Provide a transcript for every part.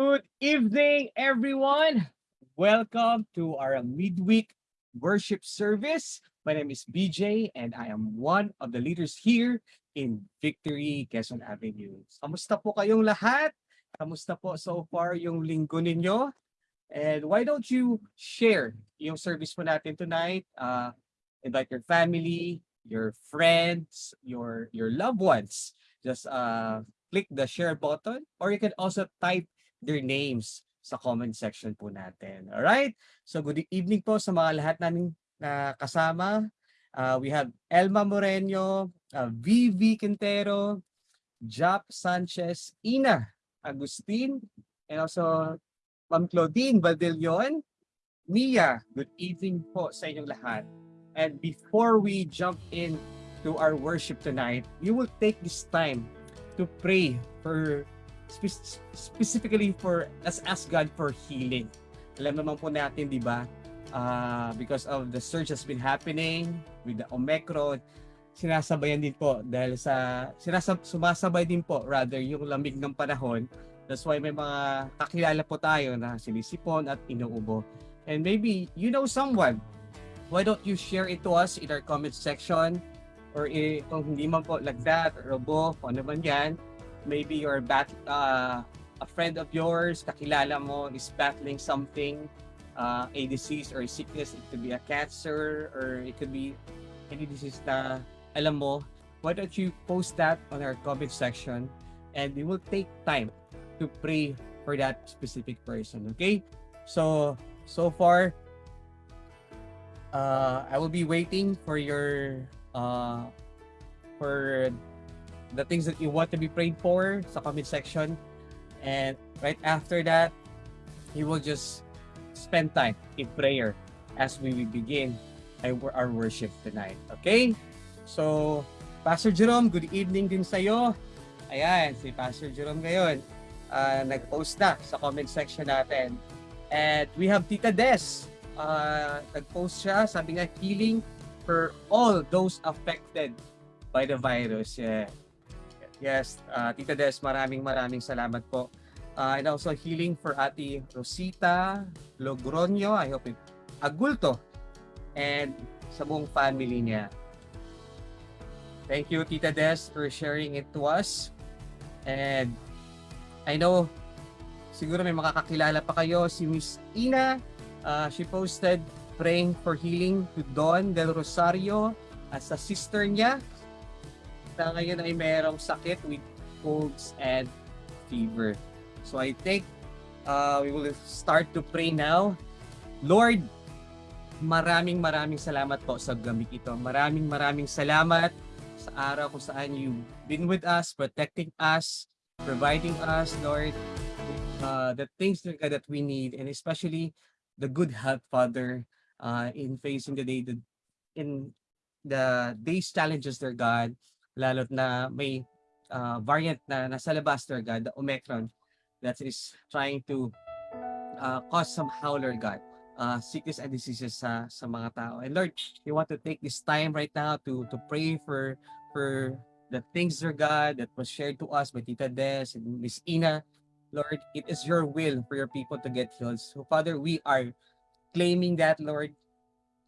Good evening, everyone. Welcome to our midweek worship service. My name is BJ and I am one of the leaders here in Victory, Quezon Avenue. Kamusta po kayong lahat? Kamusta po so far yung linggo ninyo? And why don't you share yung service po natin tonight? Uh, invite your family, your friends, your your loved ones. Just uh, click the share button or you can also type their names sa comment section po natin. All right? So good evening po sa mga lahat namin na kasama. Uh, we have Elma Moreno, uh, VV Quintero, Jap Sanchez, Ina Agustin, and also Ma'am Claudine Badillon. Mia, good evening po sa inyong lahat. And before we jump in to our worship tonight, you will take this time to pray for spe- specifically for let's ask God for healing. Alam naman po natin, di ba? Uh, because of the surge has been happening with the Omicron, sinasabayan din po dahil sa sinasab sumasabay din po rather yung lamig ng panahon. That's why may mga kakilala po tayo na sinisipon at inuubo. And maybe you know someone. Why don't you share it to us in our comment section? Or eh, kung hindi man po like that, robo, kung ano man yan, maybe you're bat uh, a friend of yours, kakilala mo is battling something, uh, a disease or a sickness. It could be a cancer or it could be any disease na alam mo. Why don't you post that on our comment section and we will take time to pray for that specific person. Okay? So, so far, uh, I will be waiting for your uh, for the things that you want to be prayed for sa comment section. And right after that, you will just spend time in prayer as we begin our worship tonight. Okay? So, Pastor Jerome, good evening din sa iyo. Ayan, si Pastor Jerome ngayon. Uh, nag-post na sa comment section natin. And we have Tita Des. Uh, nag-post siya, sabi nga, healing for all those affected by the virus. Yeah. Yes, uh, Tita Des, maraming maraming salamat po. Uh, and also healing for Ate Rosita Logroño, I hope it, Agulto, and sa buong family niya. Thank you, Tita Des, for sharing it to us. And I know, siguro may makakakilala pa kayo, si Miss Ina, uh, she posted praying for healing to Don Del Rosario at sa sister niya na ngayon ay merong sakit with colds and fever. So I think uh, we will start to pray now. Lord, maraming maraming salamat po sa gabi ito. Maraming maraming salamat sa araw kung saan you been with us, protecting us, providing us, Lord, uh, the things God, that we need, and especially the good health, Father, uh, in facing the day, the, in the day's challenges, dear God, lalo't na may uh, variant na nasa labas, Lord God, the Omicron, that is trying to uh, cause some howler, God, uh, sickness and diseases sa, sa mga tao. And Lord, we want to take this time right now to, to pray for, for the things, Lord God, that was shared to us by Tita Des and Miss Ina. Lord, it is your will for your people to get healed. So, Father, we are claiming that, Lord.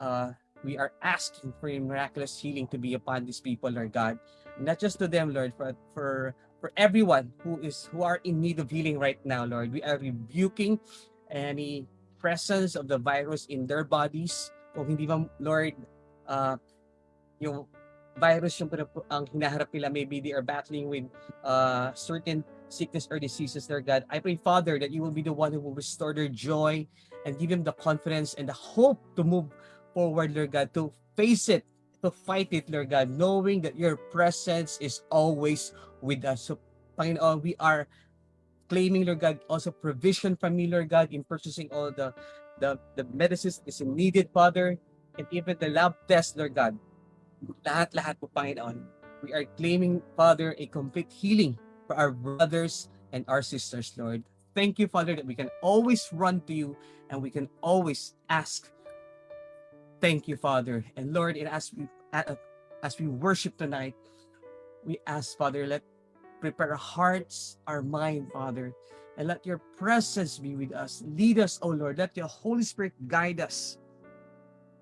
Uh, we are asking for your miraculous healing to be upon these people, Lord God not just to them, Lord, but for for everyone who is who are in need of healing right now, Lord. We are rebuking any presence of the virus in their bodies. Kung hindi ba, Lord, uh, yung virus yung ang hinaharap nila, maybe they are battling with uh, certain sickness or diseases, Lord God. I pray, Father, that you will be the one who will restore their joy and give them the confidence and the hope to move forward, Lord God, to face it to fight it, Lord God, knowing that your presence is always with us. So, Panginoon, we are claiming, Lord God, also provision from Lord God, in purchasing all the the, the medicines is needed, Father, and even the lab test, Lord God. Lahat-lahat po, Panginoon. We are claiming, Father, a complete healing for our brothers and our sisters, Lord. Thank you, Father, that we can always run to you and we can always ask Thank you, Father. And Lord, and as we as we worship tonight, we ask, Father, let prepare our hearts, our mind, Father, And let your presence be with us. Lead us, O Lord. Let your Holy Spirit guide us.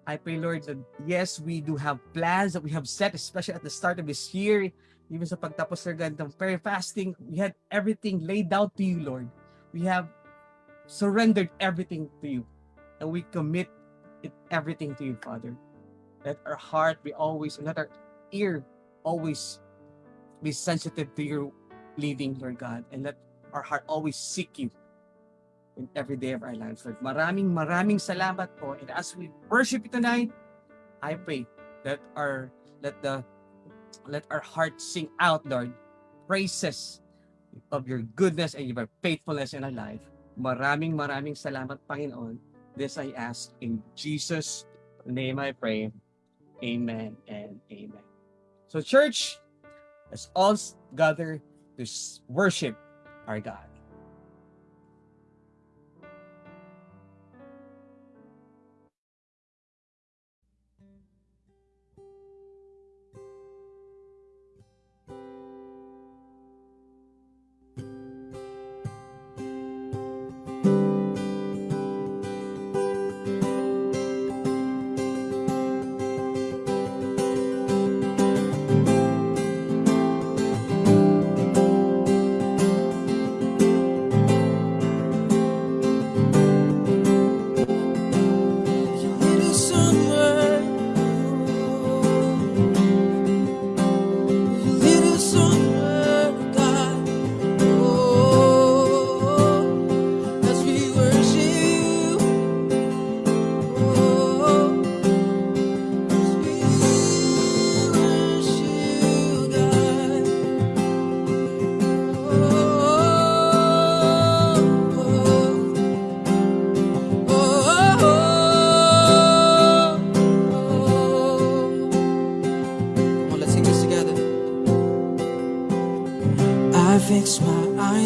I pray, Lord, that yes, we do have plans that we have set, especially at the start of this year, even sa pagtapos ng ganitong prayer fasting, we had everything laid out to you, Lord. We have surrendered everything to you. And we commit it, everything to you, Father. Let our heart be always, let our ear always be sensitive to your leading, Lord God. And let our heart always seek you in every day of our lives, Lord. Maraming maraming salamat po. And as we worship you tonight, I pray that our let the let our heart sing out, Lord, praises of your goodness and your faithfulness in our life. Maraming maraming salamat, Panginoon. This I ask in Jesus' name I pray. Amen and amen. So church, let's all gather to worship our God.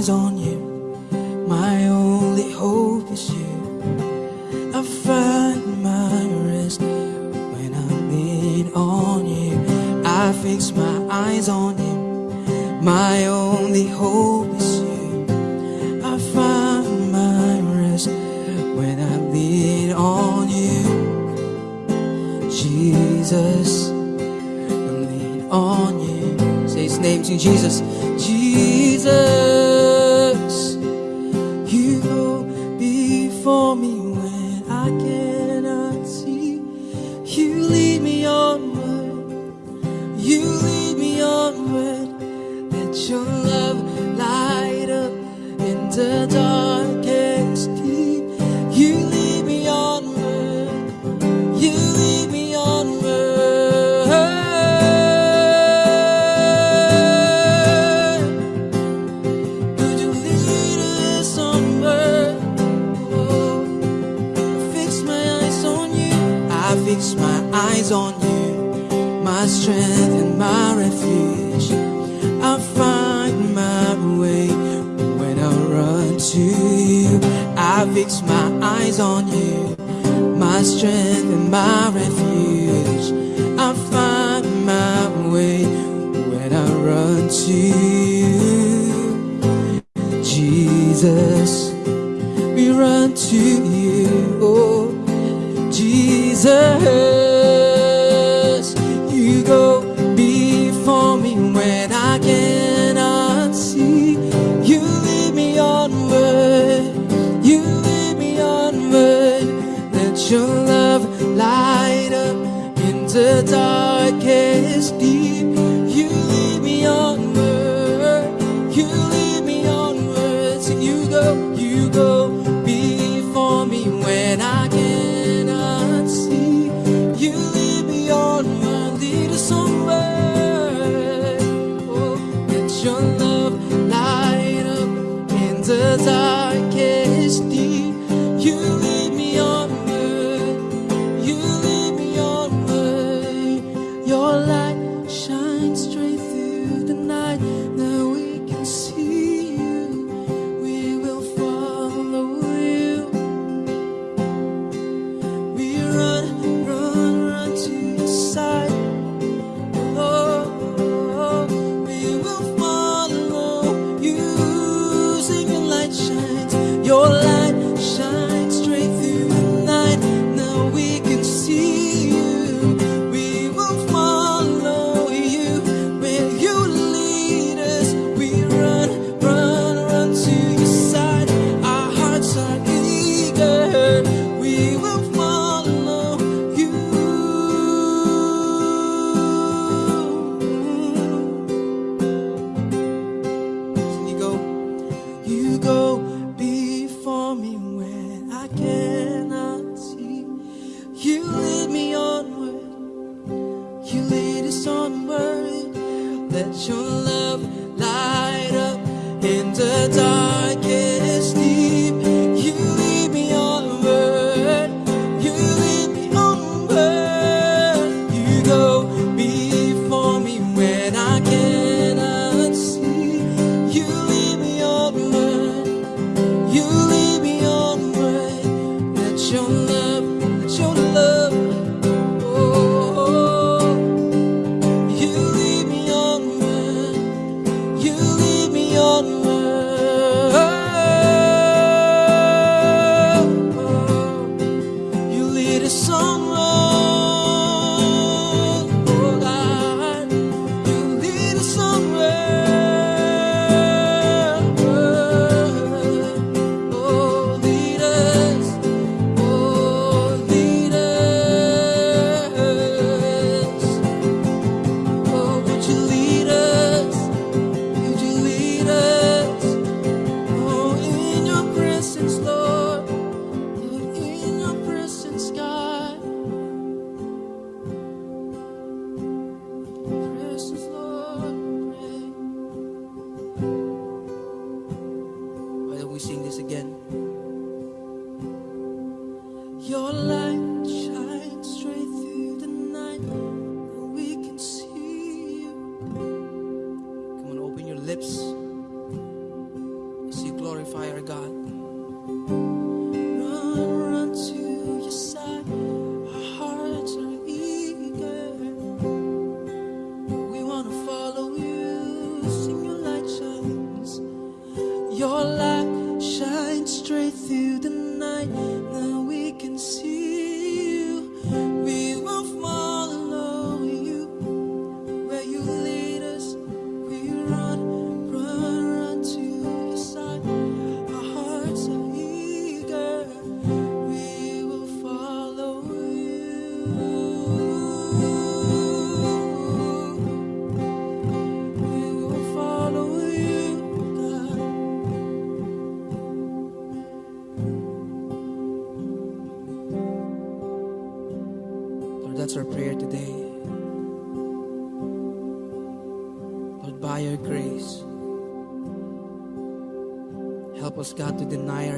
eyes on you. My only hope is you. I find my rest when I lean on you. I fix my eyes on you. My only hope is you. I find my rest when I lean on you. Jesus, I lean on you. Say his name to Jesus. Jesus.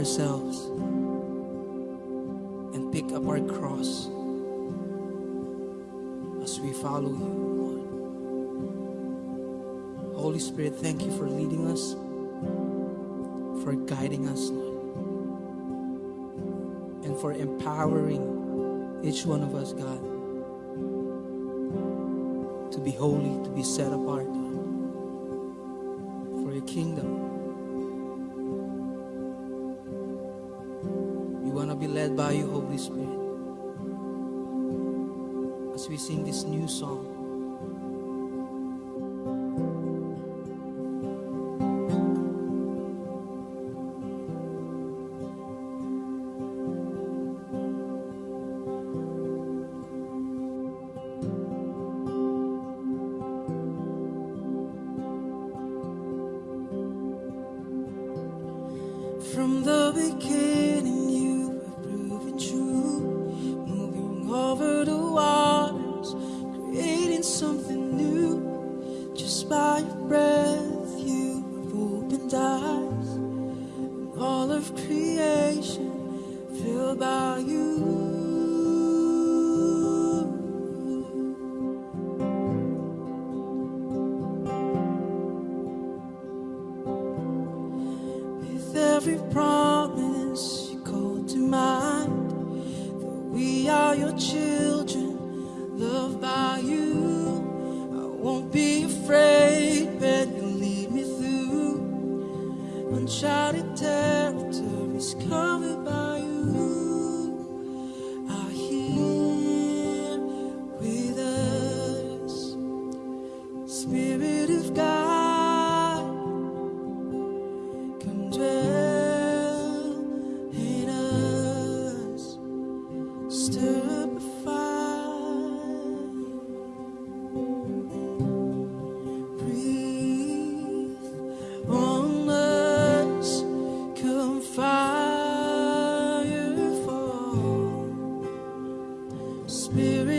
ourselves and pick up our cross as we follow you, Lord. Holy Spirit, thank you for leading us, for guiding us, Lord, and for empowering each one of us, God, to be holy, to be set apart for your kingdom. led by you, Holy Spirit. As we sing this new song, spirit.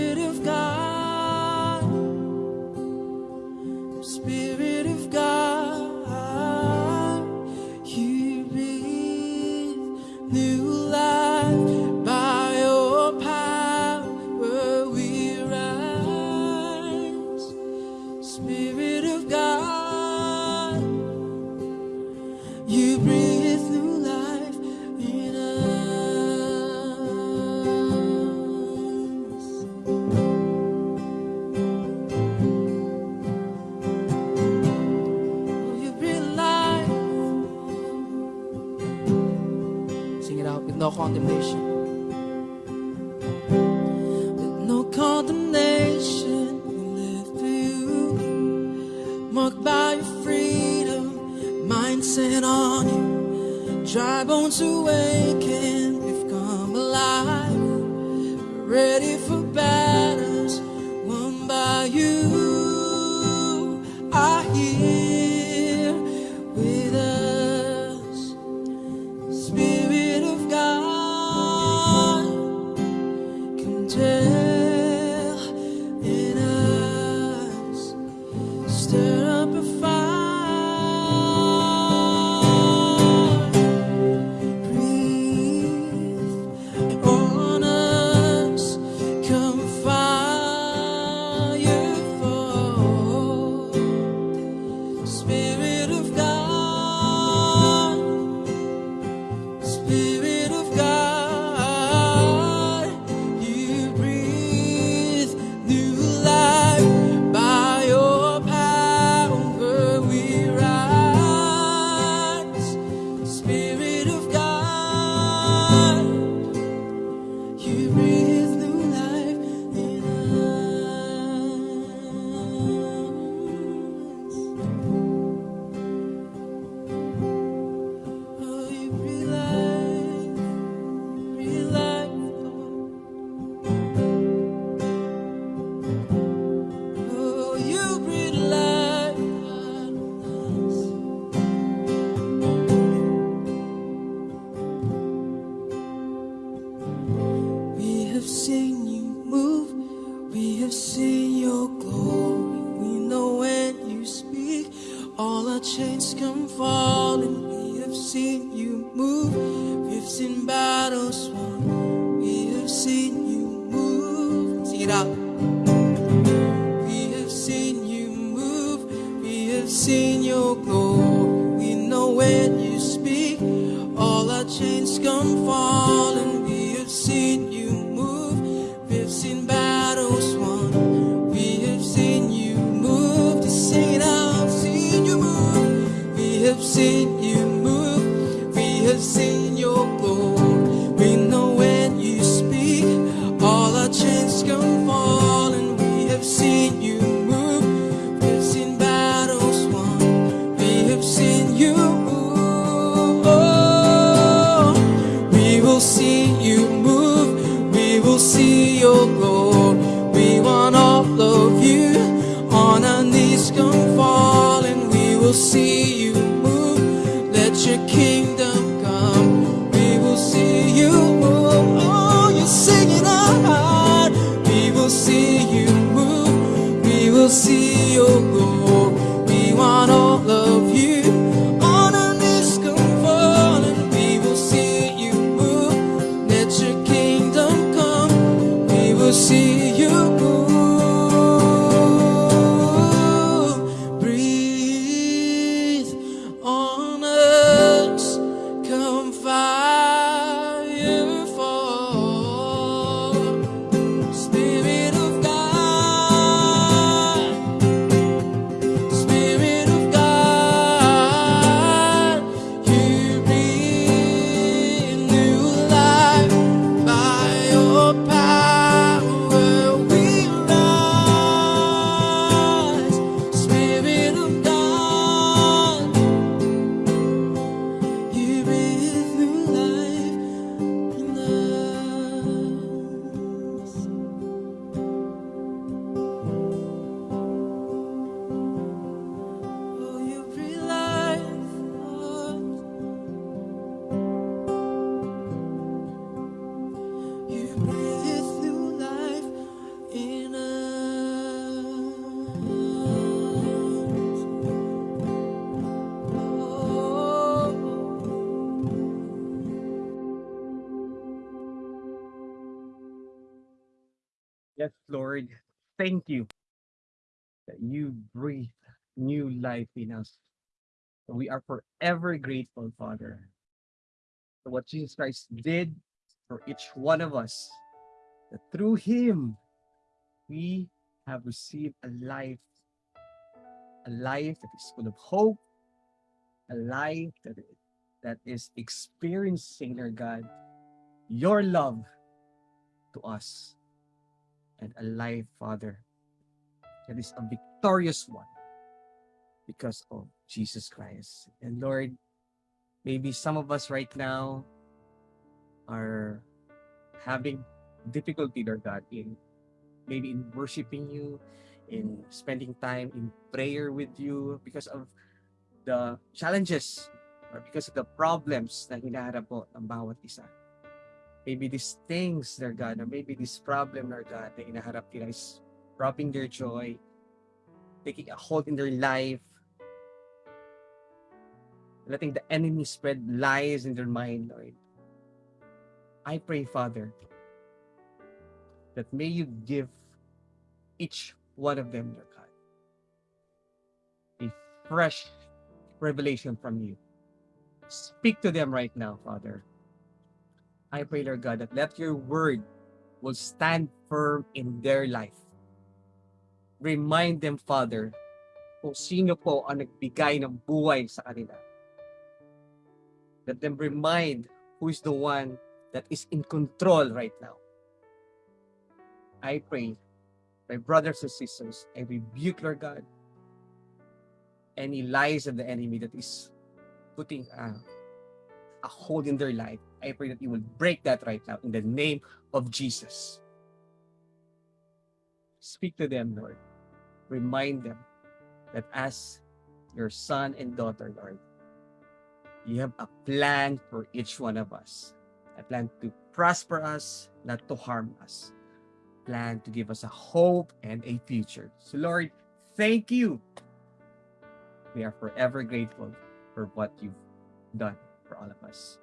thank you that you breathe new life in us. We are forever grateful, Father, for what Jesus Christ did for each one of us, that through him, we have received a life, a life that is full of hope, a life that, that is experiencing, Lord God, your love to us and alive Father that is a victorious one because of Jesus Christ. And Lord, maybe some of us right now are having difficulty, Lord God, in maybe in worshiping you, in spending time in prayer with you because of the challenges or because of the problems that hinaharap mo ang bawat isa. Maybe these things, Lord God, or maybe this problem, Lord God, na inaharap nila is robbing their joy, taking a hold in their life, letting the enemy spread lies in their mind, Lord. I pray, Father, that may you give each one of them, Lord God, a fresh revelation from you. Speak to them right now, Father. I pray, Lord God, that let your word will stand firm in their life. Remind them, Father, kung sino po ang nagbigay ng buhay sa kanila. Let them remind who is the one that is in control right now. I pray, my brothers and sisters, I rebuke, Lord God, any lies of the enemy that is putting a, a hold in their life. I pray that you will break that right now in the name of Jesus. Speak to them, Lord. Remind them that as your son and daughter, Lord, you have a plan for each one of us. A plan to prosper us, not to harm us. Plan to give us a hope and a future. So, Lord, thank you. We are forever grateful for what you've done for all of us.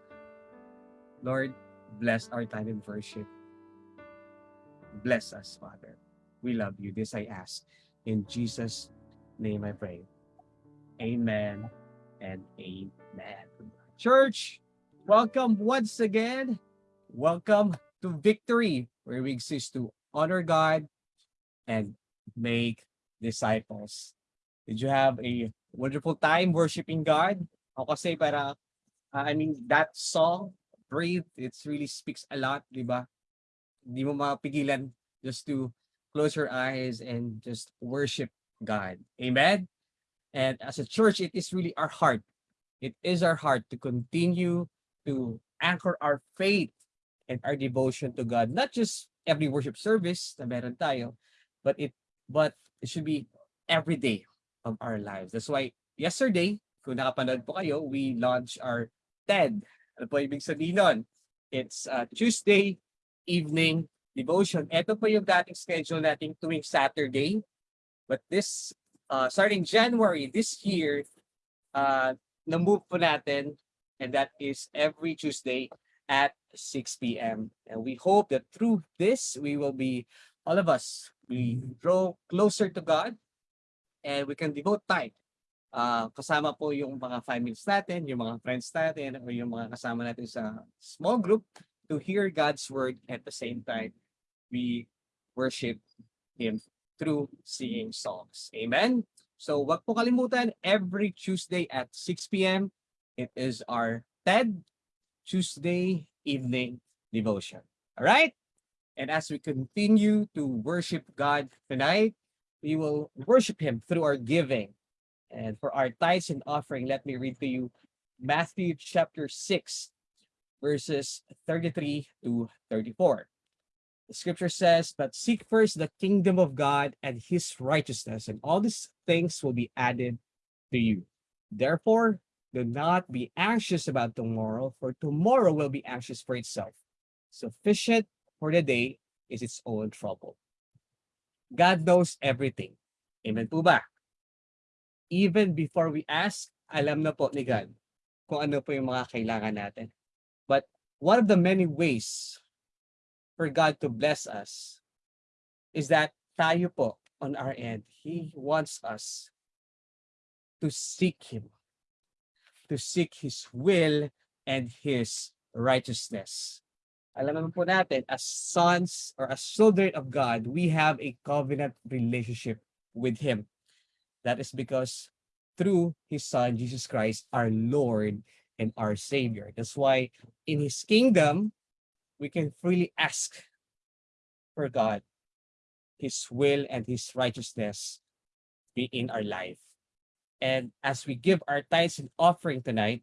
Lord, bless our time in worship. Bless us, Father. We love you. This I ask. In Jesus' name I pray. Amen and amen. Church, welcome once again. Welcome to Victory, where we exist to honor God and make disciples. Did you have a wonderful time worshiping God? Ako kasi para, uh, I mean, that song, Breathe, it really speaks a lot, di? Hindi mo mapigilan just to close your eyes and just worship God. Amen? And as a church, it is really our heart. It is our heart to continue to anchor our faith and our devotion to God. Not just every worship service na meron tayo, but it but it should be every day of our lives. That's why yesterday, kung nakapanood po kayo, we launched our TED. Ano po ibig sabihin nun? It's uh, Tuesday evening devotion. Ito po yung dating schedule natin tuwing Saturday. But this, uh, starting January this year, uh, na-move po natin and that is every Tuesday at 6 p.m. And we hope that through this, we will be, all of us, we draw closer to God and we can devote time. Uh, kasama po yung mga families natin, yung mga friends natin, o yung mga kasama natin sa small group to hear God's word at the same time we worship Him through singing songs. Amen? So wag po kalimutan, every Tuesday at 6 p.m., it is our TED Tuesday evening devotion. All right? And as we continue to worship God tonight, we will worship Him through our giving. And for our tithes and offering, let me read to you Matthew chapter 6, verses 33 to 34. The scripture says, But seek first the kingdom of God and his righteousness, and all these things will be added to you. Therefore, do not be anxious about tomorrow, for tomorrow will be anxious for itself. Sufficient for the day is its own trouble. God knows everything. Amen po ba? Even before we ask, alam na po ni God kung ano po yung mga kailangan natin. But one of the many ways for God to bless us is that tayo po on our end, He wants us to seek Him, to seek His will and His righteousness. Alam naman po natin, as sons or as children of God, we have a covenant relationship with Him. That is because through His Son, Jesus Christ, our Lord and our Savior. That's why in His kingdom, we can freely ask for God, His will and His righteousness be in our life. And as we give our tithes and offering tonight,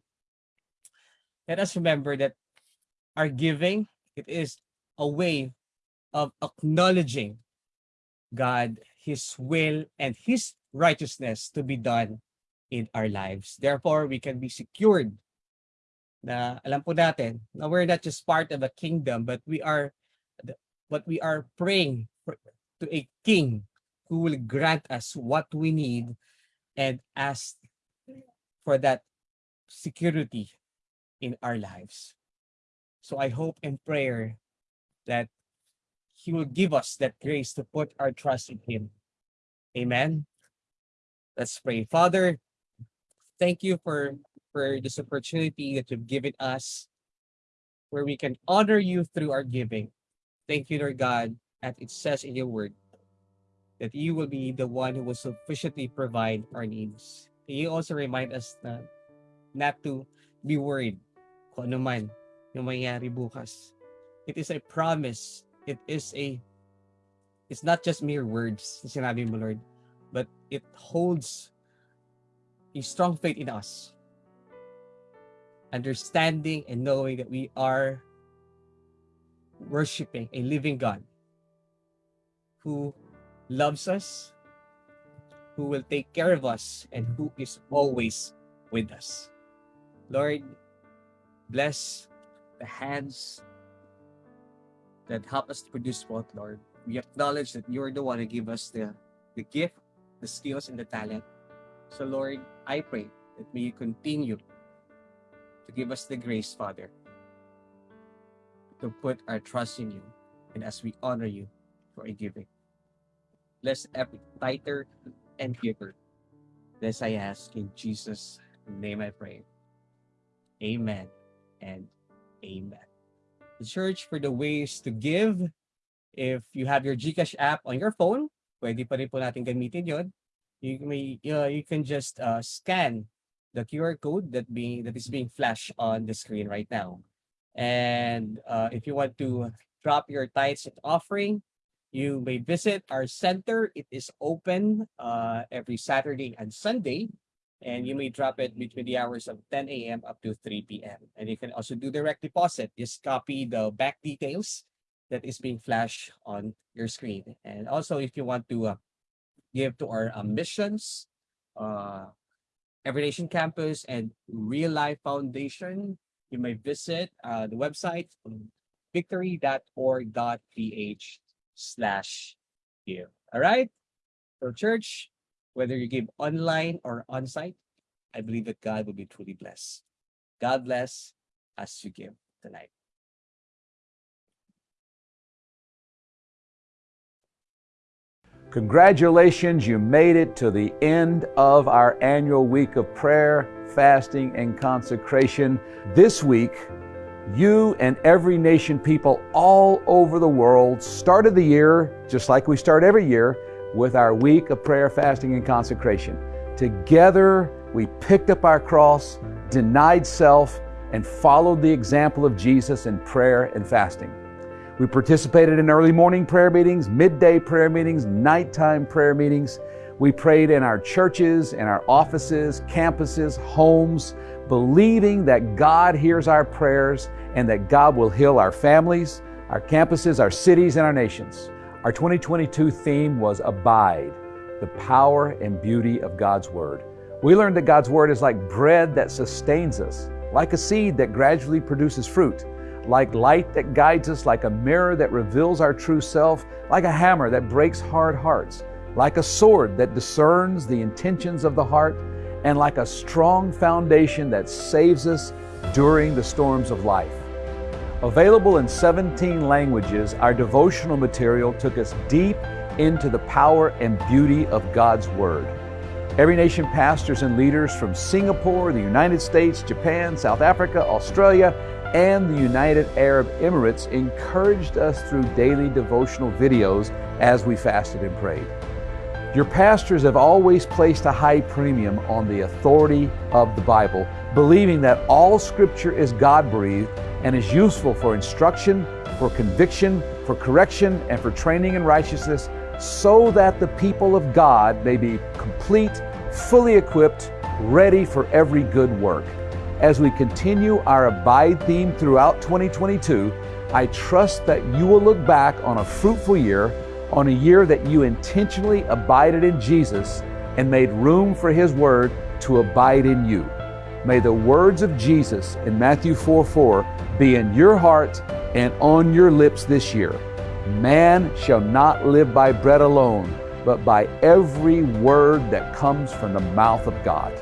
let us remember that our giving, it is a way of acknowledging God, His will, and His righteousness to be done in our lives. Therefore, we can be secured na alam po natin na we're not just part of a kingdom, but we are but we are praying for, to a king who will grant us what we need and ask for that security in our lives. So I hope and prayer that he will give us that grace to put our trust in him. Amen. Let's pray. Father, thank you for, for this opportunity that you've given us where we can honor you through our giving. Thank you, Lord God, as it says in your word, that you will be the one who will sufficiently provide our needs. You also remind us na not to be worried kung ano man yung bukas. It is a promise. It is a it's not just mere words na sinabi mo, Lord, but it holds a strong faith in us. Understanding and knowing that we are worshiping a living God who loves us, who will take care of us, and who is always with us. Lord, bless the hands that help us to produce wealth, Lord. We acknowledge that you're the one who give us the, the gift, the skills, and the talent. So, Lord, I pray that may you continue to give us the grace, Father, to put our trust in you and as we honor you for a giving. Bless every tither and giver. This I ask in Jesus' name I pray. Amen and amen. Church for the ways to give. If you have your GCash app on your phone, pwede pa rin po natin gamitin yon. You may uh, you can just uh, scan the QR code that being that is being flashed on the screen right now. And uh, if you want to drop your tithes and offering, you may visit our center. It is open uh, every Saturday and Sunday and you may drop it between the hours of 10 a.m. up to 3 p.m. And you can also do direct deposit. Just copy the bank details that is being flashed on your screen. And also, if you want to uh, give to our uh, missions, uh, Every Nation Campus and Real Life Foundation, you may visit uh, the website victory.org.ph slash give. All right? So church, whether you give online or on-site, I believe that God will be truly blessed. God bless as you give tonight. Congratulations, you made it to the end of our annual week of prayer, fasting, and consecration. This week, you and every nation people all over the world started the year, just like we start every year, with our week of prayer, fasting, and consecration. Together, we picked up our cross, denied self, and followed the example of Jesus in prayer and fasting. We participated in early morning prayer meetings, midday prayer meetings, nighttime prayer meetings. We prayed in our churches, in our offices, campuses, homes, believing that God hears our prayers and that God will heal our families, our campuses, our cities, and our nations. Our 2022 theme was Abide, the power and beauty of God's Word. We learned that God's Word is like bread that sustains us, like a seed that gradually produces fruit, like light that guides us, like a mirror that reveals our true self, like a hammer that breaks hard hearts, like a sword that discerns the intentions of the heart, and like a strong foundation that saves us during the storms of life. Available in 17 languages, our devotional material took us deep into the power and beauty of God's Word. Every nation pastors and leaders from Singapore, the United States, Japan, South Africa, Australia, and the United Arab Emirates encouraged us through daily devotional videos as we fasted and prayed. Your pastors have always placed a high premium on the authority of the Bible, believing that all Scripture is God breathed and is useful for instruction, for conviction, for correction, and for training in righteousness, so that the people of God may be complete, fully equipped, ready for every good work. As we continue our Abide theme throughout 2022, I trust that you will look back on a fruitful year, on a year that you intentionally abided in Jesus and made room for His Word to abide in you. May the words of Jesus in Matthew 4 4 be in your heart and on your lips this year. Man shall not live by bread alone, but by every word that comes from the mouth of God.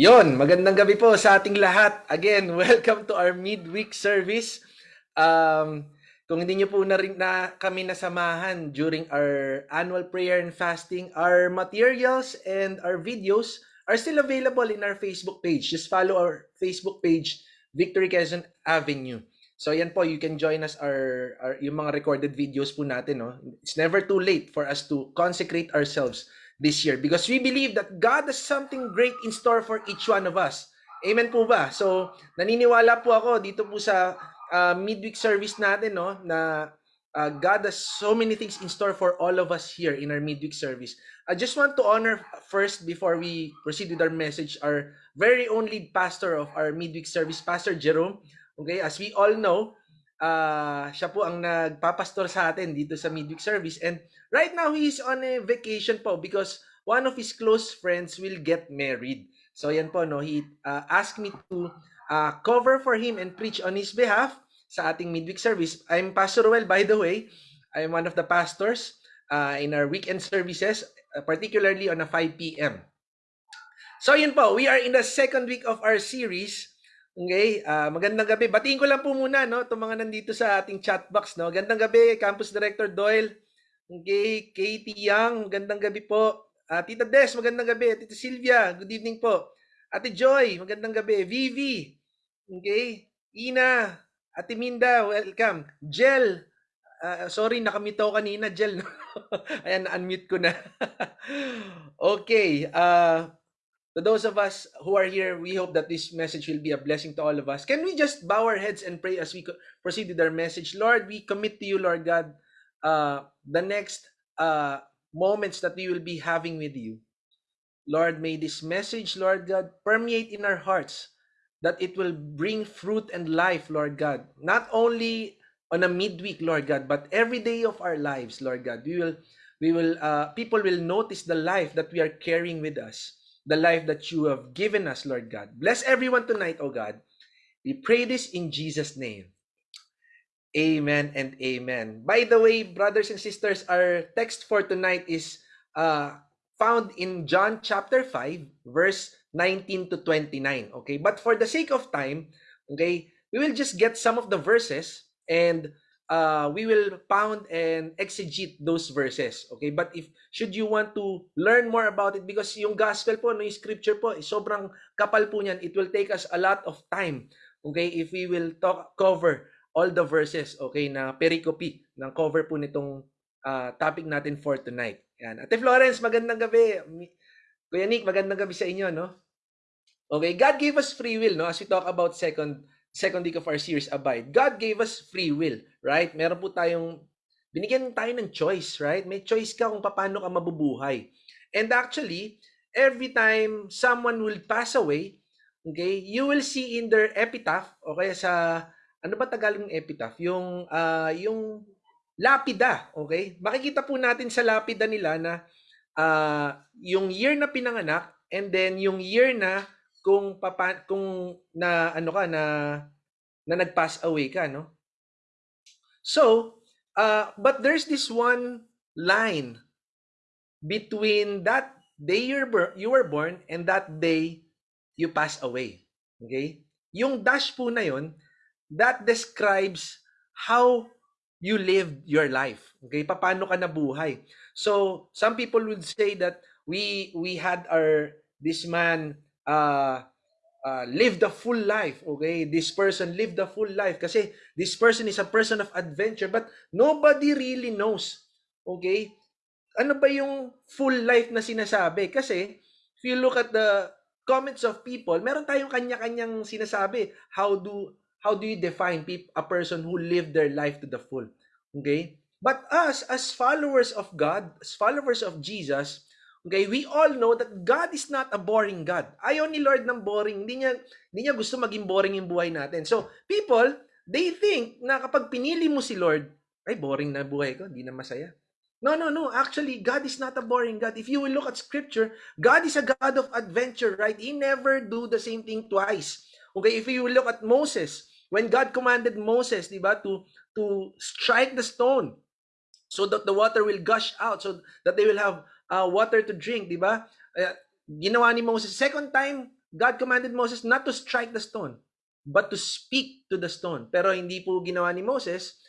Yon, magandang gabi po sa ating lahat. Again, welcome to our midweek service. Um, kung hindi niyo po na rin na kami nasamahan during our annual prayer and fasting, our materials and our videos are still available in our Facebook page. Just follow our Facebook page, Victory Quezon Avenue. So yan po, you can join us our, our yung mga recorded videos po natin. No? It's never too late for us to consecrate ourselves this year because we believe that God has something great in store for each one of us. Amen po ba? So, naniniwala po ako dito po sa uh, midweek service natin no na uh, God has so many things in store for all of us here in our midweek service. I just want to honor first before we proceed with our message our very own lead pastor of our midweek service, Pastor Jerome. Okay, as we all know, uh, siya po ang nagpapastor sa atin dito sa midweek service and right now he is on a vacation po because one of his close friends will get married. So yan po no, he uh, asked me to uh, cover for him and preach on his behalf sa ating midweek service. I'm Pastor Ruel by the way. I'm one of the pastors uh, in our weekend services, particularly on a 5 p.m. So yun po, we are in the second week of our series Okay, uh, magandang gabi. Batiin ko lang po muna no, itong mga nandito sa ating chat box no. Gandang gabi, Campus Director Doyle. Okay, Katie Young, magandang gabi po. Uh, Tita Des, magandang gabi. Tita Sylvia, good evening po. Ate Joy, magandang gabi. Vivi, okay. Ina, Ate Minda, welcome. Jel, uh, sorry, nakamute ako kanina, Jel. Ayan, unmute ko na. okay, uh, to those of us who are here, we hope that this message will be a blessing to all of us. Can we just bow our heads and pray as we proceed with our message? Lord, we commit to you, Lord God, uh, the next uh, moments that we will be having with you. Lord, may this message, Lord God, permeate in our hearts, that it will bring fruit and life, Lord God, not only on a midweek, Lord God, but every day of our lives, Lord God. We will, we will, uh, people will notice the life that we are carrying with us the life that you have given us, Lord God. Bless everyone tonight, oh God. We pray this in Jesus' name. Amen and amen. By the way, brothers and sisters, our text for tonight is uh, found in John chapter 5, verse 19 to 29. Okay, but for the sake of time, okay, we will just get some of the verses and uh, we will pound and exegete those verses. Okay? But if should you want to learn more about it because yung gospel po, no, yung scripture po, is sobrang kapal po niyan. It will take us a lot of time. Okay? If we will talk cover all the verses, okay, na pericope ng cover po nitong uh, topic natin for tonight. Yan. Ate Florence, magandang gabi. Kuya Nick, magandang gabi sa inyo, no? Okay, God gave us free will, no? As we talk about second second week of our series, Abide. God gave us free will, right? Meron po tayong, binigyan tayo ng choice, right? May choice ka kung paano ka mabubuhay. And actually, every time someone will pass away, okay, you will see in their epitaph, o kaya sa, ano ba Tagalog ng epitaph? Yung, uh, yung lapida, okay? Makikita po natin sa lapida nila na uh, yung year na pinanganak and then yung year na kung papa, kung na ano ka na na nag-pass away ka, no? So, uh, but there's this one line between that day you were, you were born and that day you pass away. Okay? Yung dash po na yon, that describes how you lived your life. Okay? Paano ka nabuhay. So, some people would say that we we had our this man uh, uh, live the full life. Okay, this person live the full life kasi this person is a person of adventure, but nobody really knows. Okay, ano ba yung full life na sinasabi? Kasi, if you look at the comments of people, meron tayong kanya-kanyang sinasabi. How do how do you define peop- a person who lived their life to the full? Okay? But us, as followers of God, as followers of Jesus, okay, we all know that God is not a boring God. Ayaw ni Lord ng boring. Hindi niya, hindi niya gusto maging boring yung buhay natin. So, people, they think na kapag pinili mo si Lord, ay, boring na buhay ko, hindi na masaya. No, no, no. Actually, God is not a boring God. If you will look at scripture, God is a God of adventure, right? He never do the same thing twice. Okay, if you will look at Moses, when God commanded Moses, di ba, to to strike the stone so that the water will gush out, so that they will have uh, water to drink, di ba? Uh, ginawa ni Moses. Second time, God commanded Moses not to strike the stone, but to speak to the stone. Pero hindi po ginawa ni Moses,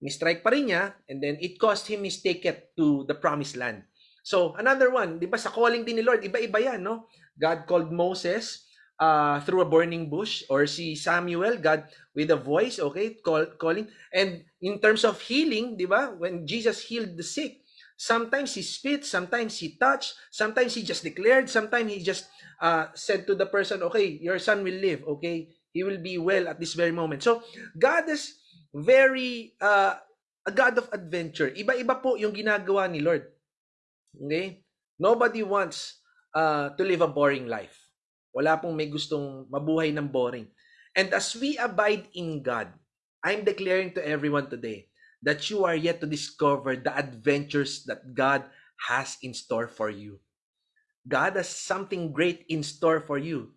ni-strike pa rin niya, and then it cost him his ticket to the promised land. So, another one, di ba, sa calling din ni Lord, iba-iba yan, no? God called Moses uh, through a burning bush, or si Samuel, God with a voice, okay, call, calling. And in terms of healing, di ba, when Jesus healed the sick, sometimes he spit, sometimes he touched, sometimes he just declared, sometimes he just uh, said to the person, okay, your son will live, okay, he will be well at this very moment. So, God is very uh, a God of adventure. Iba-iba po yung ginagawa ni Lord. Okay? Nobody wants uh, to live a boring life. Wala pong may gustong mabuhay ng boring. And as we abide in God, I'm declaring to everyone today that you are yet to discover the adventures that God has in store for you. God has something great in store for you.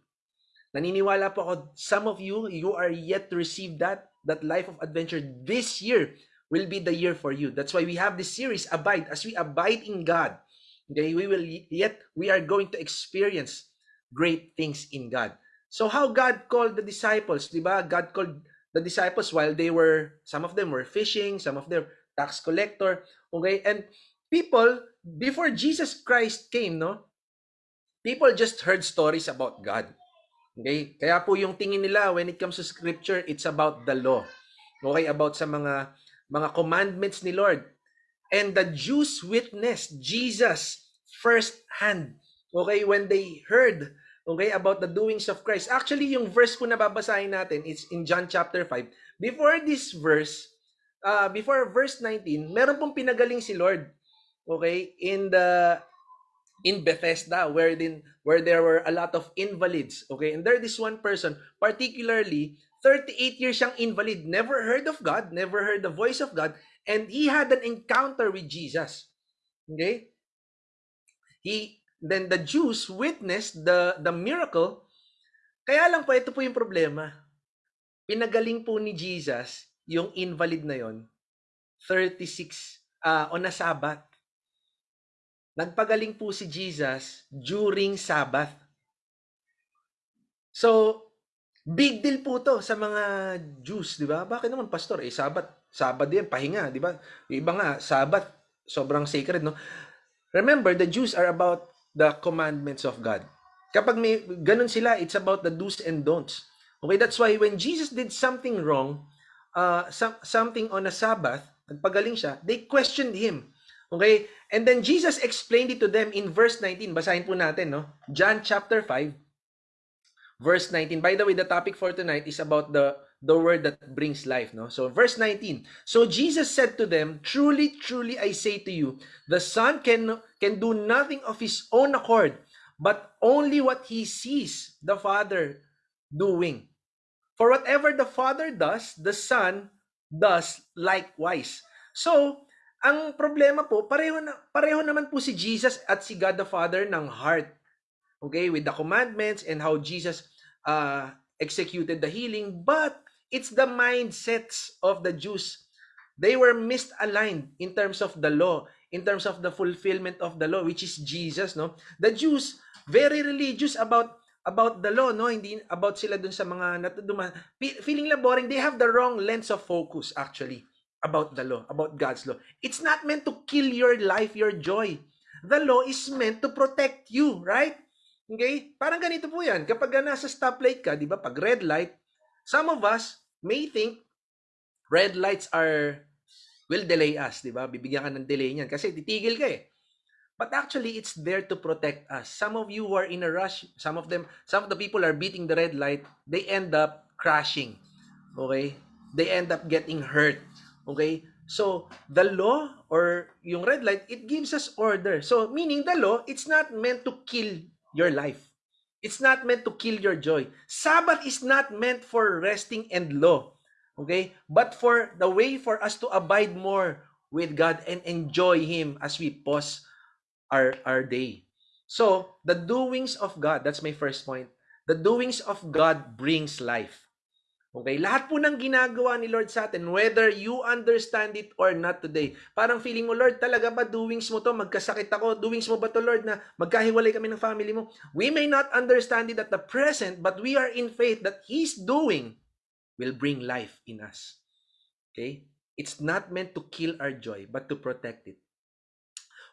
Naniniwala po ako, some of you, you are yet to receive that, that life of adventure this year will be the year for you. That's why we have this series, Abide. As we abide in God, okay, we will yet, we are going to experience great things in God. So how God called the disciples, di ba? God called the disciples while they were, some of them were fishing, some of them tax collector, okay? And people, before Jesus Christ came, no? People just heard stories about God. Okay? Kaya po yung tingin nila when it comes to scripture, it's about the law. Okay, about sa mga mga commandments ni Lord. And the Jews witnessed Jesus first hand. Okay, when they heard okay about the doings of Christ. Actually, yung verse po na babasahin natin it's in John chapter 5. Before this verse, uh, before verse 19, meron pong pinagaling si Lord. Okay, in the in Bethesda where din where there were a lot of invalids okay and there this one person particularly 38 years siyang invalid never heard of God never heard the voice of God and he had an encounter with Jesus okay he then the Jews witnessed the the miracle kaya lang po ito po yung problema pinagaling po ni Jesus yung invalid na yon 36 uh, on a Sabbath Nagpagaling po si Jesus during Sabbath. So, big deal po to sa mga Jews, di ba? Bakit naman, pastor? Eh, Sabbath, Sabbath din, pahinga, di ba? Iba nga, Sabbath, sobrang sacred, no? Remember, the Jews are about the commandments of God. Kapag may ganun sila, it's about the do's and don'ts. Okay, that's why when Jesus did something wrong, uh, some, something on a Sabbath, nagpagaling siya, they questioned him. Okay? And then Jesus explained it to them in verse 19. Basahin po natin, no? John chapter 5, verse 19. By the way, the topic for tonight is about the the word that brings life, no? So verse 19. So Jesus said to them, "Truly, truly I say to you, the Son can can do nothing of his own accord, but only what he sees the Father doing. For whatever the Father does, the Son does likewise." So, ang problema po, pareho, na, pareho naman po si Jesus at si God the Father ng heart. Okay, with the commandments and how Jesus uh, executed the healing. But it's the mindsets of the Jews. They were misaligned in terms of the law, in terms of the fulfillment of the law, which is Jesus. No, the Jews very religious about about the law, no? Hindi about sila dun sa mga natuduma. Feeling lang boring. They have the wrong lens of focus actually about the law, about God's law. It's not meant to kill your life, your joy. The law is meant to protect you, right? Okay? Parang ganito po yan. Kapag nasa stoplight ka, di ba, pag red light, some of us may think red lights are will delay us, di ba? Bibigyan ka ng delay niyan kasi titigil ka eh. But actually, it's there to protect us. Some of you who are in a rush, some of them, some of the people are beating the red light, they end up crashing. Okay? They end up getting hurt. Okay? So, the law or yung red light, it gives us order. So, meaning the law, it's not meant to kill your life. It's not meant to kill your joy. Sabbath is not meant for resting and law. Okay? But for the way for us to abide more with God and enjoy Him as we pause our, our day. So, the doings of God, that's my first point. The doings of God brings life. Okay, lahat po ng ginagawa ni Lord sa atin, whether you understand it or not today, parang feeling mo, Lord, talaga ba doings mo to? Magkasakit ako. Doings mo ba to, Lord, na magkahiwalay kami ng family mo? We may not understand it at the present, but we are in faith that He's doing will bring life in us. Okay? It's not meant to kill our joy, but to protect it.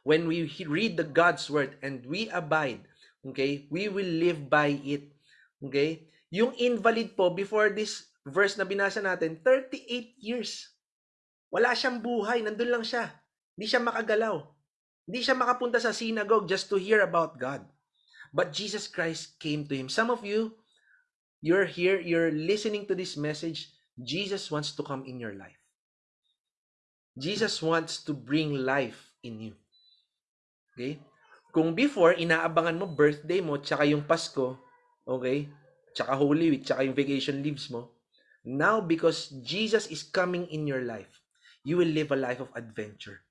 When we read the God's word and we abide, okay, we will live by it. Okay? Yung invalid po, before this verse na binasa natin, 38 years. Wala siyang buhay, nandun lang siya. Hindi siya makagalaw. Hindi siya makapunta sa synagogue just to hear about God. But Jesus Christ came to him. Some of you, you're here, you're listening to this message. Jesus wants to come in your life. Jesus wants to bring life in you. Okay? Kung before, inaabangan mo birthday mo, tsaka yung Pasko, okay? Tsaka Holy Week, tsaka yung vacation leaves mo. Now, because Jesus is coming in your life, you will live a life of adventure.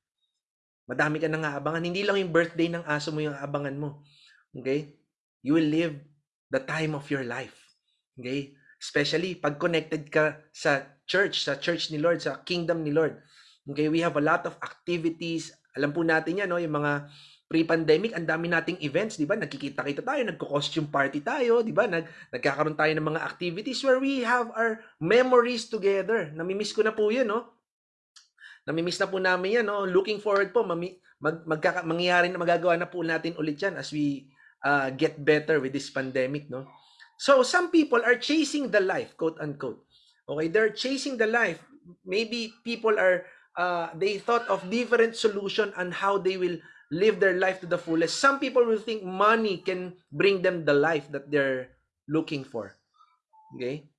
Madami ka nang aabangan. Hindi lang yung birthday ng aso mo yung aabangan mo. Okay? You will live the time of your life. Okay? Especially pag connected ka sa church, sa church ni Lord, sa kingdom ni Lord. Okay, we have a lot of activities. Alam po natin yan, no? yung mga pre-pandemic, ang dami nating events, di ba? Nagkikita-kita tayo, nagko-costume party tayo, di ba? Nag nagkakaroon tayo ng mga activities where we have our memories together. Namimiss ko na po yun, no? Namimiss na po namin yan, no? Looking forward po, mami, mag, magkaka, mangyayari na magagawa na po natin ulit yan as we uh, get better with this pandemic, no? So, some people are chasing the life, quote unquote. Okay, they're chasing the life. Maybe people are uh, they thought of different solution on how they will live their life to the fullest. Some people will think money can bring them the life that they're looking for. Okay?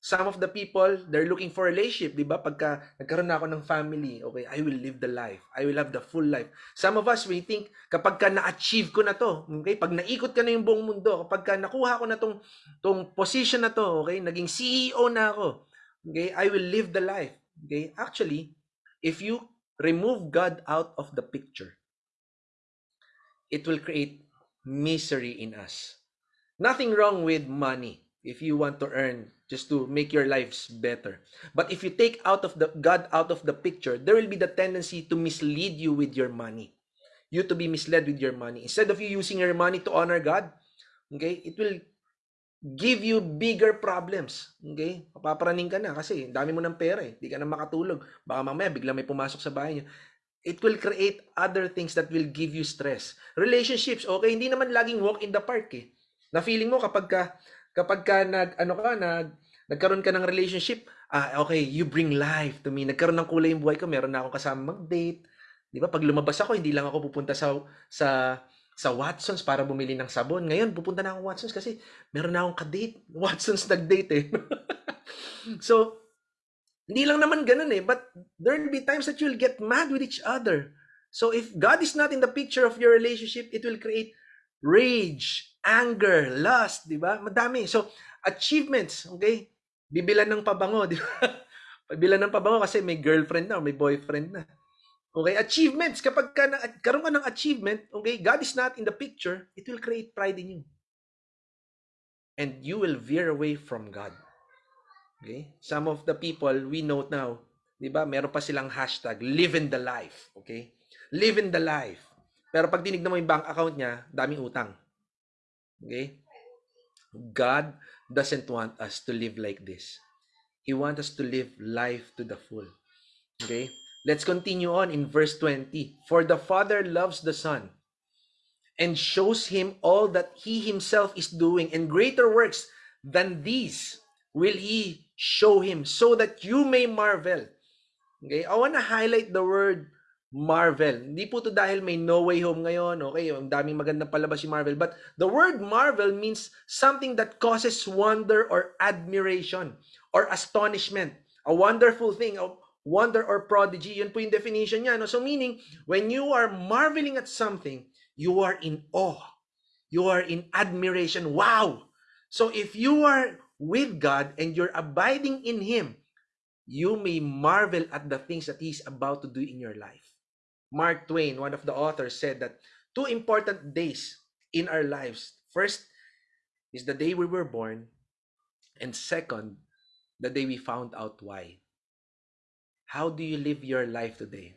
Some of the people, they're looking for relationship, di ba? Pagka nagkaroon na ako ng family, okay, I will live the life. I will have the full life. Some of us, we think, kapag ka na-achieve ko na to, okay, pag naikot ka na yung buong mundo, kapag ka nakuha ko na tong, tong position na to, okay, naging CEO na ako, okay, I will live the life. Okay? Actually, if you remove God out of the picture, it will create misery in us. Nothing wrong with money if you want to earn just to make your lives better. But if you take out of the God out of the picture, there will be the tendency to mislead you with your money. You to be misled with your money. Instead of you using your money to honor God, okay, it will give you bigger problems. Okay? Papaparaning ka na kasi dami mo ng pera eh. Hindi ka na makatulog. Baka mamaya bigla may pumasok sa bahay niyo. It will create other things that will give you stress. Relationships, okay, hindi naman laging walk in the park eh. Na feeling mo kapag ka kapag ka nag ano ka nag nagkaroon ka ng relationship, ah okay, you bring life to me. Nagkaroon ng kulay yung buhay ko, meron na akong kasama mag-date. 'Di ba? Pag lumabas ako, hindi lang ako pupunta sa sa sa Watsons para bumili ng sabon. Ngayon, pupunta na ako Watsons kasi meron na akong ka-date. Watsons nag-date eh. so, hindi lang naman ganun eh, but there will be times that you'll get mad with each other. So if God is not in the picture of your relationship, it will create rage, anger, lust, di ba? Madami. So, achievements, okay? Bibilan ng pabango, di ba? Bibilan ng pabango kasi may girlfriend na, may boyfriend na. Okay, achievements. Kapag ka na, karoon ka ng achievement, okay, God is not in the picture, it will create pride in you. And you will veer away from God. Okay? Some of the people we know now, 'di ba? Meron pa silang hashtag live in the life, okay? Live in the life. Pero pag tinignan mo yung bank account niya, daming utang. Okay? God doesn't want us to live like this. He wants us to live life to the full. Okay? Let's continue on in verse 20. For the Father loves the Son and shows him all that he himself is doing, and greater works than these will he show him so that you may marvel. Okay, I want to highlight the word marvel. Hindi po to dahil may No Way Home ngayon, okay, ang daming magandang palabas yung Marvel, but the word marvel means something that causes wonder or admiration or astonishment. A wonderful thing, a wonder or prodigy, yun po yung definition niya. No? So meaning, when you are marveling at something, you are in awe. You are in admiration. Wow! So if you are with God and you're abiding in Him, you may marvel at the things that He's about to do in your life. Mark Twain, one of the authors, said that two important days in our lives. First is the day we were born, and second, the day we found out why. How do you live your life today?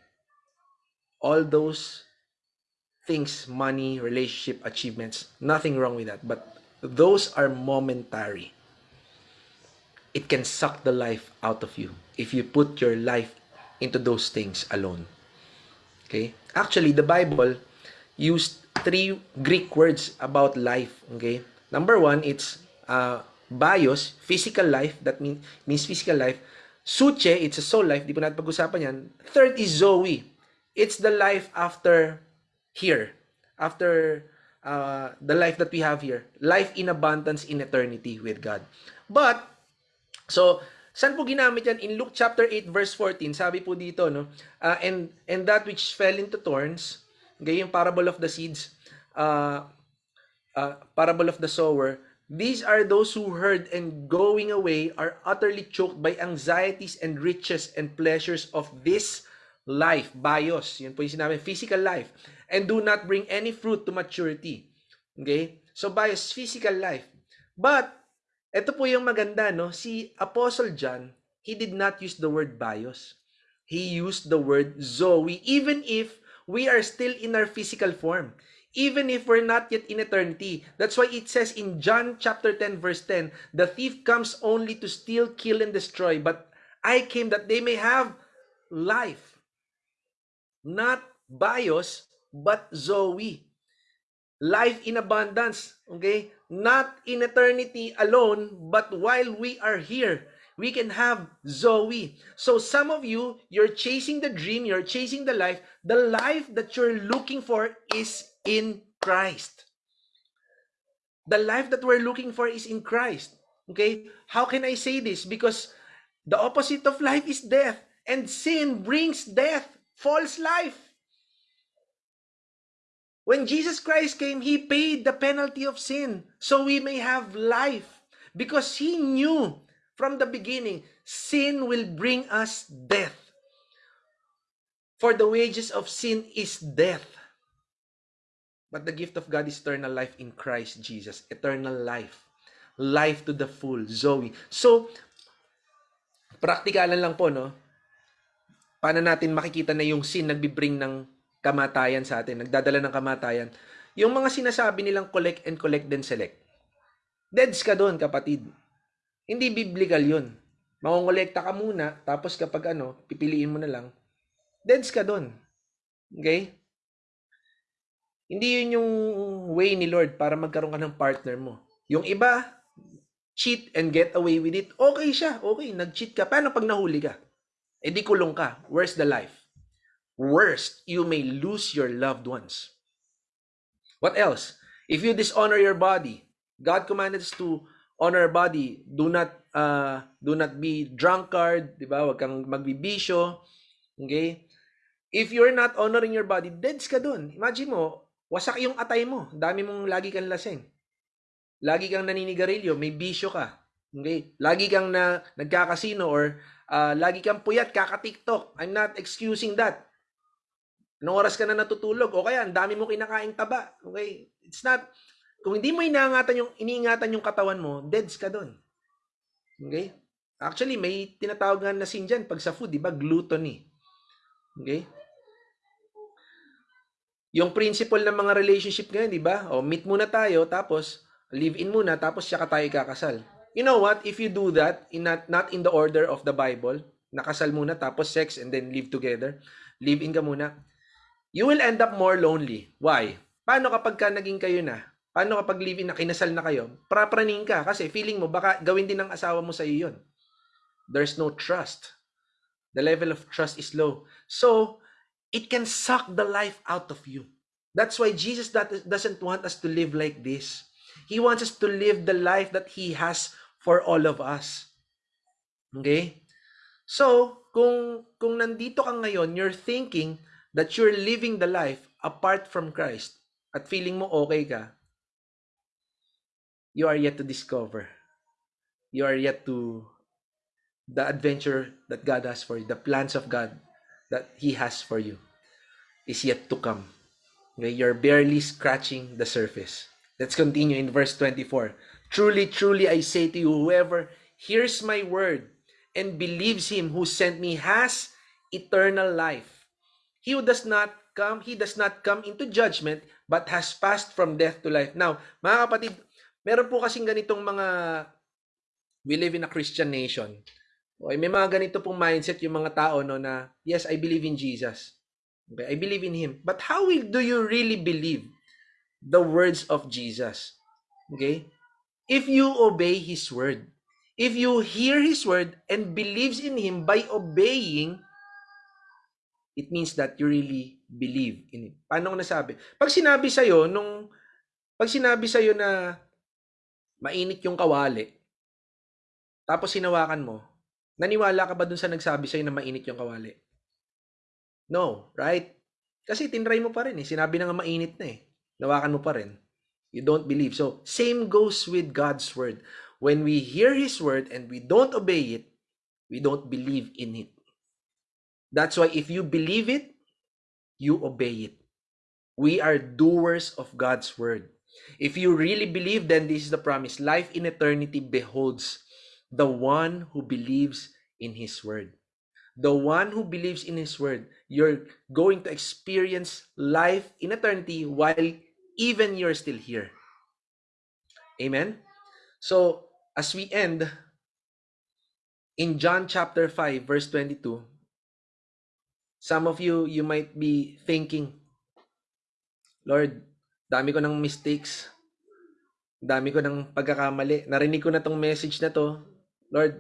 All those things, money, relationship, achievements, nothing wrong with that, but those are momentary. It can suck the life out of you if you put your life into those things alone. Okay? Actually, the Bible used three Greek words about life. Okay? Number one, it's uh, bios, physical life. That mean, means physical life. Suche, it's a soul life. Di po natin pag-usapan yan. Third is Zoe. It's the life after here. After uh, the life that we have here. Life in abundance in eternity with God. But, so, Saan po ginamit yan? In Luke chapter 8 verse 14, sabi po dito, no? Uh, and, and that which fell into thorns, okay, yung parable of the seeds, uh, uh, parable of the sower, these are those who heard and going away are utterly choked by anxieties and riches and pleasures of this life, bios, yun po yung sinabi, physical life, and do not bring any fruit to maturity. Okay? So bios, physical life. But, ito po yung maganda, no? Si Apostle John, he did not use the word bios. He used the word Zoe, even if we are still in our physical form. Even if we're not yet in eternity. That's why it says in John chapter 10 verse 10, the thief comes only to steal, kill, and destroy. But I came that they may have life. Not bios, but Zoe. Life in abundance. Okay? not in eternity alone, but while we are here, we can have Zoe. So some of you, you're chasing the dream, you're chasing the life. The life that you're looking for is in Christ. The life that we're looking for is in Christ. Okay? How can I say this? Because the opposite of life is death, and sin brings death, false life. When Jesus Christ came, He paid the penalty of sin so we may have life. Because He knew from the beginning, sin will bring us death. For the wages of sin is death. But the gift of God is eternal life in Christ Jesus. Eternal life. Life to the full. Zoe. So, praktikalan lang po, no? Paano natin makikita na yung sin nagbibring ng kamatayan sa atin, nagdadala ng kamatayan, yung mga sinasabi nilang collect and collect then select. Deads ka doon, kapatid. Hindi biblical yun. Mangongolekta ka muna, tapos kapag ano, pipiliin mo na lang, deads ka doon. Okay? Hindi yun yung way ni Lord para magkaroon ka ng partner mo. Yung iba, cheat and get away with it. Okay siya, okay, nag-cheat ka. Paano pag nahuli ka? E di kulong ka. Where's the life? Worst, you may lose your loved ones. What else? If you dishonor your body, God commanded us to honor our body. Do not uh, do not be drunkard, di ba? Huwag kang magbibisyo. Okay? If you're not honoring your body, deads ka dun. Imagine mo, wasak yung atay mo. Dami mong lagi kang lasing. Lagi kang naninigarilyo, may bisyo ka. Okay? Lagi kang na nagkakasino or uh, lagi kang puyat, kaka-TikTok. I'm not excusing that. Anong oras ka na natutulog? O kaya, ang dami mo kinakaing taba. Okay? It's not, kung hindi mo inaangatan yung, iniingatan yung katawan mo, deads ka doon. Okay? Actually, may tinatawag nga na sin dyan pag sa food, di ba? Gluttony. Okay? Yung principle ng mga relationship ngayon, di ba? O, meet muna tayo, tapos live-in muna, tapos siya tayo kakasal. You know what? If you do that, in not, not in the order of the Bible, nakasal muna, tapos sex, and then live together, live-in ka muna, you will end up more lonely. Why? Paano kapag ka naging kayo na? Paano kapag live-in na kinasal na kayo? Prapraning ka kasi feeling mo baka gawin din ng asawa mo sa iyo 'yon. There's no trust. The level of trust is low. So, it can suck the life out of you. That's why Jesus doesn't want us to live like this. He wants us to live the life that He has for all of us. Okay? So, kung, kung nandito ka ngayon, you're thinking that you're living the life apart from Christ at feeling mo okay ka, you are yet to discover. You are yet to the adventure that God has for you, the plans of God that He has for you is yet to come. Okay, you're barely scratching the surface. Let's continue in verse 24. Truly, truly, I say to you, whoever hears my word and believes him who sent me has eternal life. He who does not come, he does not come into judgment, but has passed from death to life. Now, mga kapatid, meron po kasing ganitong mga, we live in a Christian nation. Okay, may mga ganito pong mindset yung mga tao no na, yes, I believe in Jesus. Okay, I believe in Him. But how will, do you really believe the words of Jesus? Okay? If you obey His word, if you hear His word and believes in Him by obeying, it means that you really believe in Him. Paano ko nasabi? Pag sinabi sa'yo, nung, pag sinabi sa'yo na mainit yung kawali, tapos hinawakan mo, naniwala ka ba dun sa nagsabi sa'yo na mainit yung kawali? No, right? Kasi tinry mo pa rin eh. Sinabi na nga mainit na eh. Nawakan mo pa rin. You don't believe. So, same goes with God's word. When we hear His word and we don't obey it, we don't believe in it. That's why if you believe it, you obey it. We are doers of God's word. If you really believe, then this is the promise. Life in eternity beholds the one who believes in His word. The one who believes in His word, you're going to experience life in eternity while even you're still here. Amen? So, as we end, in John chapter 5, verse 22, some of you, you might be thinking, Lord, dami ko ng mistakes. Dami ko ng pagkakamali. Narinig ko na tong message na to. Lord,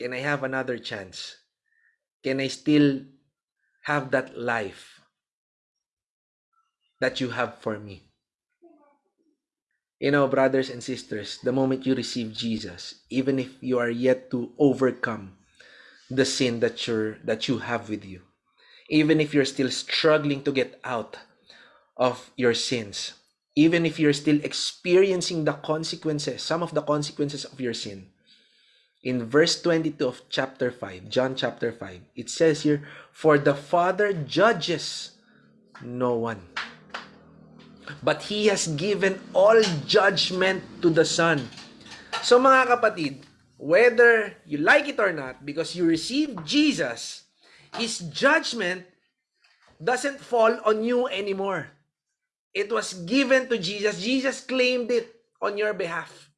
can I have another chance? Can I still have that life that you have for me? You know, brothers and sisters, the moment you receive Jesus, even if you are yet to overcome the sin that you're that you have with you, even if you're still struggling to get out of your sins, even if you're still experiencing the consequences, some of the consequences of your sin, in verse 22 of chapter 5, John chapter 5, it says here, For the Father judges no one, but He has given all judgment to the Son. So mga kapatid, whether you like it or not, because you receive Jesus, His judgment doesn't fall on you anymore. It was given to Jesus. Jesus claimed it on your behalf.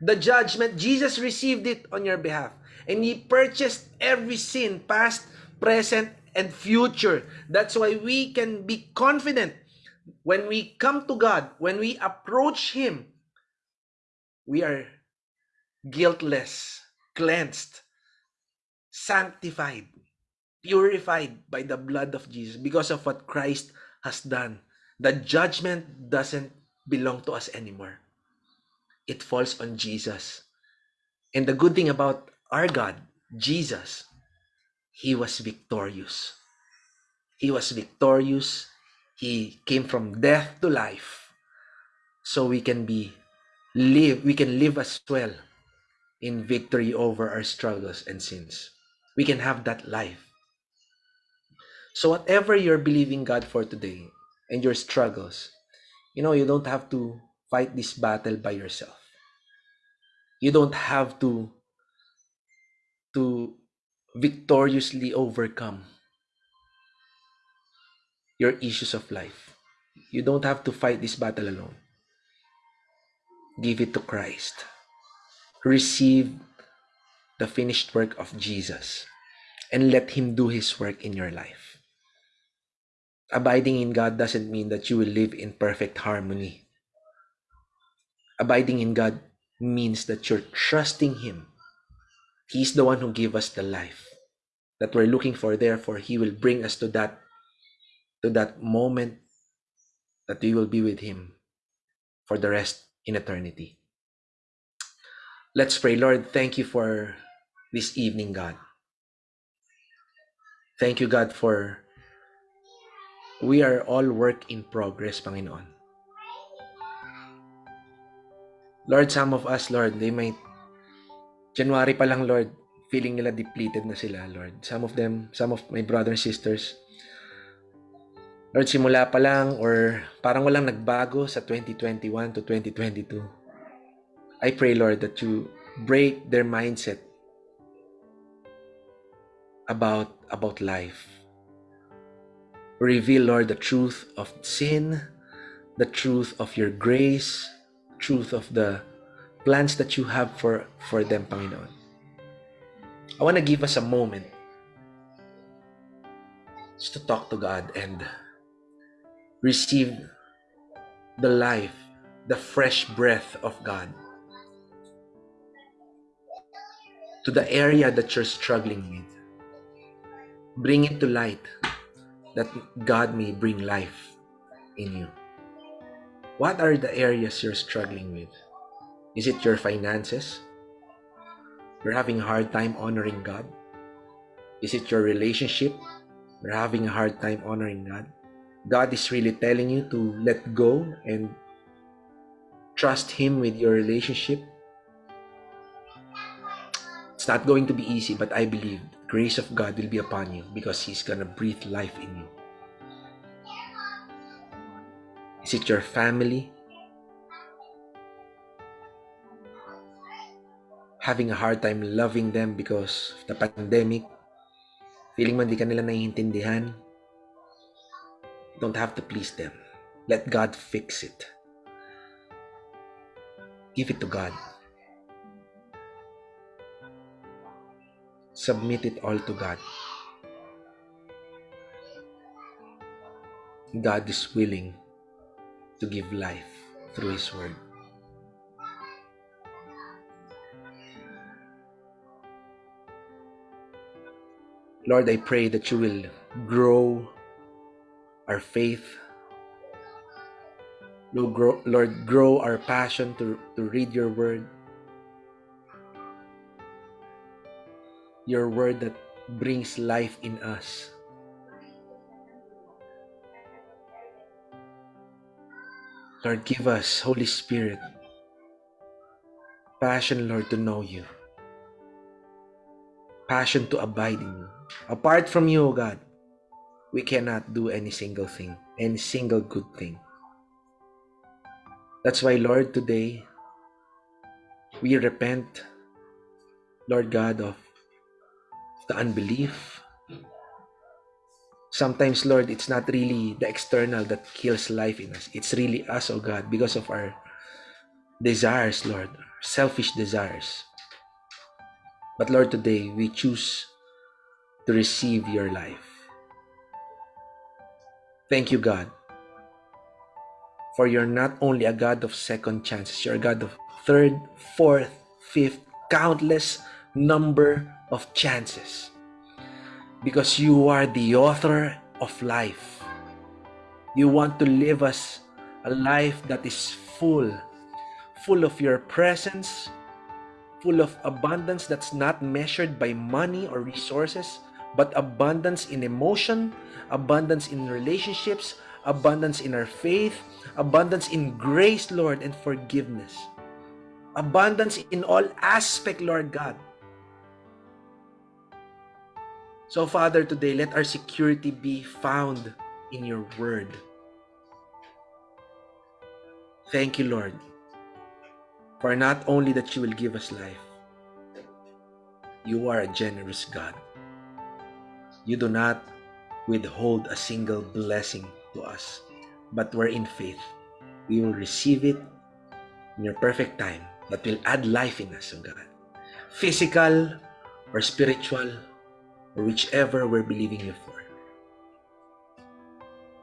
The judgment, Jesus received it on your behalf. And He purchased every sin, past, present, and future. That's why we can be confident when we come to God, when we approach Him, we are guiltless, cleansed, sanctified, purified by the blood of Jesus because of what Christ has done. The judgment doesn't belong to us anymore. It falls on Jesus. And the good thing about our God, Jesus, He was victorious. He was victorious. He came from death to life. So we can be live, we can live as well in victory over our struggles and sins. We can have that life. So whatever you're believing God for today and your struggles, you know, you don't have to fight this battle by yourself. You don't have to to victoriously overcome your issues of life. You don't have to fight this battle alone. Give it to Christ. Receive the finished work of Jesus and let Him do His work in your life. Abiding in God doesn't mean that you will live in perfect harmony. Abiding in God means that you're trusting Him. He's the one who gave us the life that we're looking for. Therefore, He will bring us to that to that moment that we will be with Him for the rest in eternity. Let's pray. Lord, thank you for this evening, God. Thank you, God, for we are all work in progress, Panginoon. Lord, some of us, Lord, they might, January pa lang, Lord, feeling nila depleted na sila, Lord. Some of them, some of my brothers and sisters, Lord, simula pa lang or parang walang nagbago sa 2021 to 2022. I pray, Lord, that you break their mindset about about life. Reveal, Lord, the truth of sin, the truth of your grace, truth of the plans that you have for, for them, Panginoon. I want to give us a moment just to talk to God and receive the life, the fresh breath of God to the area that you're struggling with. Bring it to light that God may bring life in you. What are the areas you're struggling with? Is it your finances? You're having a hard time honoring God? Is it your relationship? You're having a hard time honoring God? God is really telling you to let go and trust Him with your relationship. It's not going to be easy, but I believe grace of God will be upon you because He's gonna breathe life in you. Is it your family? Having a hard time loving them because of the pandemic? Feeling man di ka nila naiintindihan? don't have to please them. Let God fix it. Give it to God. Submit it all to God. God is willing to give life through His Word. Lord, I pray that you will grow our faith. Lord grow, Lord, grow our passion to, to read your word. Your word that brings life in us. Lord, give us, Holy Spirit, passion, Lord, to know you. Passion to abide in you. Apart from you, O God, we cannot do any single thing, any single good thing. That's why, Lord, today we repent, Lord God, of the unbelief. Sometimes, Lord, it's not really the external that kills life in us. It's really us, oh God, because of our desires, Lord, selfish desires. But Lord, today we choose to receive your life. Thank you, God. For you're not only a God of second chances, you're a God of third, fourth, fifth, countless number of chances. Because you are the author of life. You want to live us a life that is full, full of your presence, full of abundance that's not measured by money or resources, but abundance in emotion, abundance in relationships, abundance in our faith, abundance in grace, Lord, and forgiveness. Abundance in all aspect, Lord God. So, Father, today, let our security be found in your word. Thank you, Lord, for not only that you will give us life, you are a generous God. You do not withhold a single blessing to us, but we're in faith. We will receive it in your perfect time that will add life in us, O oh God. Physical or spiritual or whichever we're believing you for.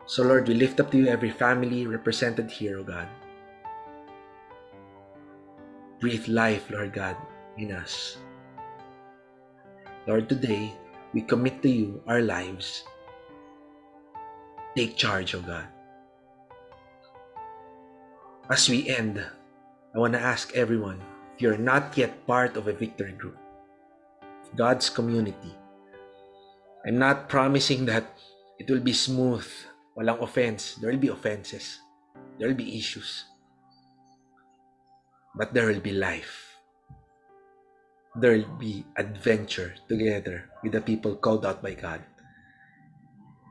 So, Lord, we lift up to you every family represented here, O God. Breathe life, Lord God, in us. Lord, today, we commit to you our lives. Take charge, O God. As we end, I want to ask everyone if you're not yet part of a victory group, God's community, I'm not promising that it will be smooth, walang offense. There will be offenses. There will be issues. But there will be life. There will be adventure together with the people called out by God.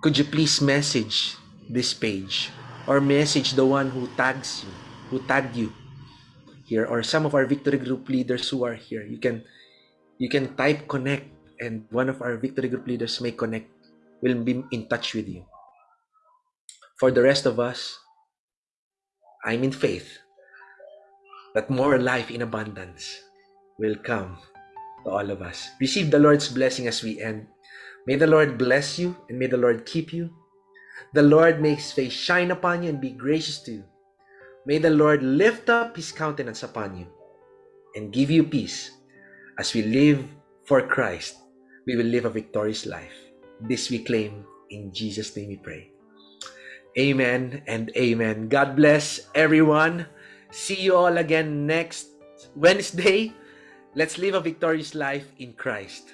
Could you please message this page or message the one who tags you, who tagged you here, or some of our victory group leaders who are here. You can you can type connect and one of our victory group leaders may connect, will be in touch with you. For the rest of us, I'm in faith that more life in abundance will come to all of us. Receive the Lord's blessing as we end. May the Lord bless you and may the Lord keep you. The Lord make his face shine upon you and be gracious to you. May the Lord lift up his countenance upon you and give you peace as we live for Christ we will live a victorious life. This we claim in Jesus' name we pray. Amen and amen. God bless everyone. See you all again next Wednesday. Let's live a victorious life in Christ.